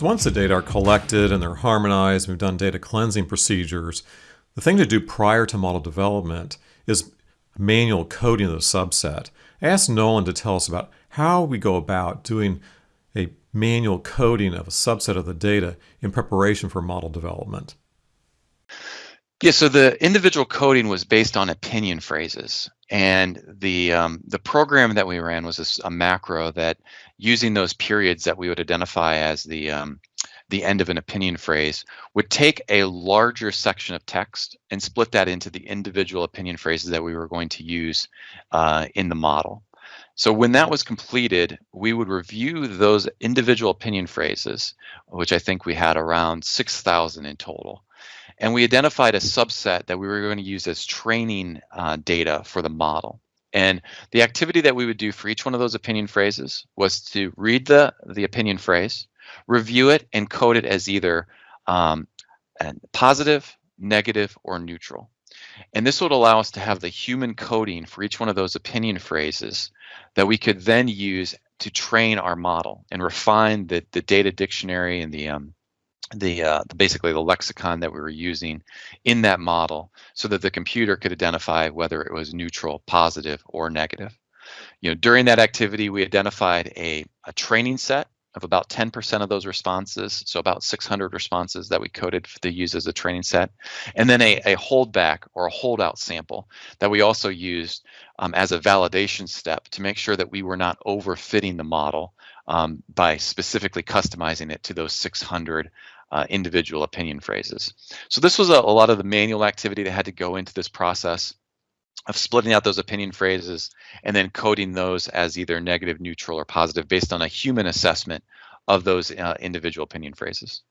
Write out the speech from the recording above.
So once the data are collected and they're harmonized, we've done data cleansing procedures, the thing to do prior to model development is manual coding of the subset. I asked Nolan to tell us about how we go about doing a manual coding of a subset of the data in preparation for model development. Yeah, so the individual coding was based on opinion phrases, and the um, the program that we ran was a, a, macro that, using those periods that we would identify as the um, the end of an opinion phrase, would take a larger section of text and split that into the individual opinion phrases that we were going to use uh, in the model. So when that was completed, we would review those individual opinion phrases, which I think we had around 6,000 in total. And we identified a subset that we were going to use as training uh, data for the model. And the activity that we would do for each one of those opinion phrases was to read the, the opinion phrase, review it, and code it as either um, positive, negative, or neutral. And this would allow us to have the human coding for each one of those opinion phrases that we could then use to train our model and refine the, the data dictionary and the um, the, uh, basically the lexicon that we were using in that model so that the computer could identify whether it was neutral, positive, or negative. You know, during that activity, we identified a, a training set of about 10% of those responses, so about 600 responses that we coded to use as a training set, and then a, a holdback or a holdout sample that we also used um, as a validation step to make sure that we were not overfitting the model um, by specifically customizing it to those 600 uh, individual opinion phrases. So this was a, a lot of the manual activity that had to go into this process of splitting out those opinion phrases and then coding those as either negative, neutral, or positive based on a human assessment of those uh, individual opinion phrases.